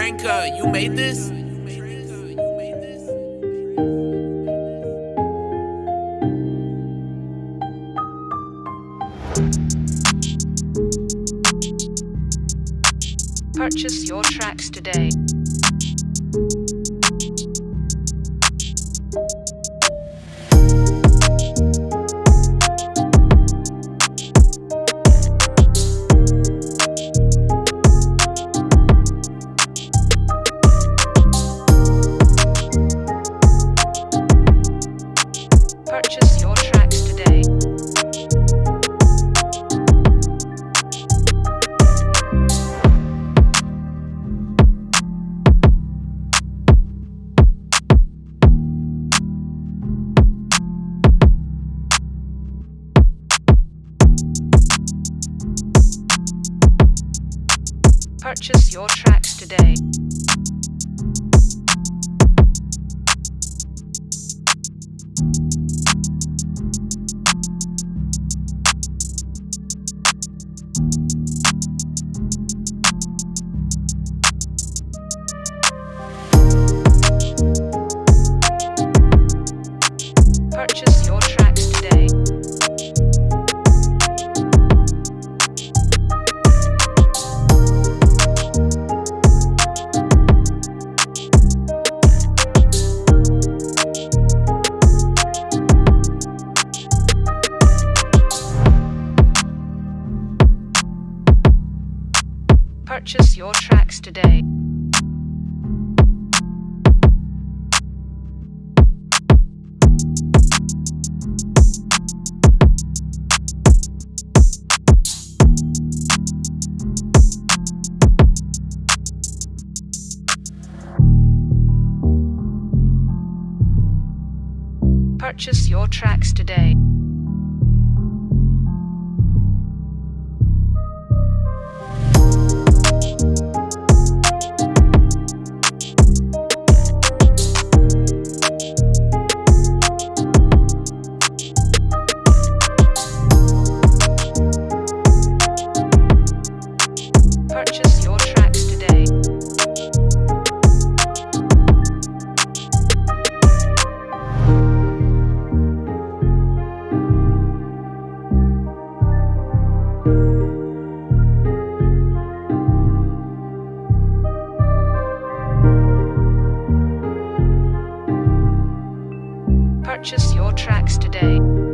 Tranka, you made this? Purchase your tracks today. Purchase your tracks today. Purchase Purchase your tracks today. Purchase your tracks today. Purchase your tracks today. Purchase your tracks today.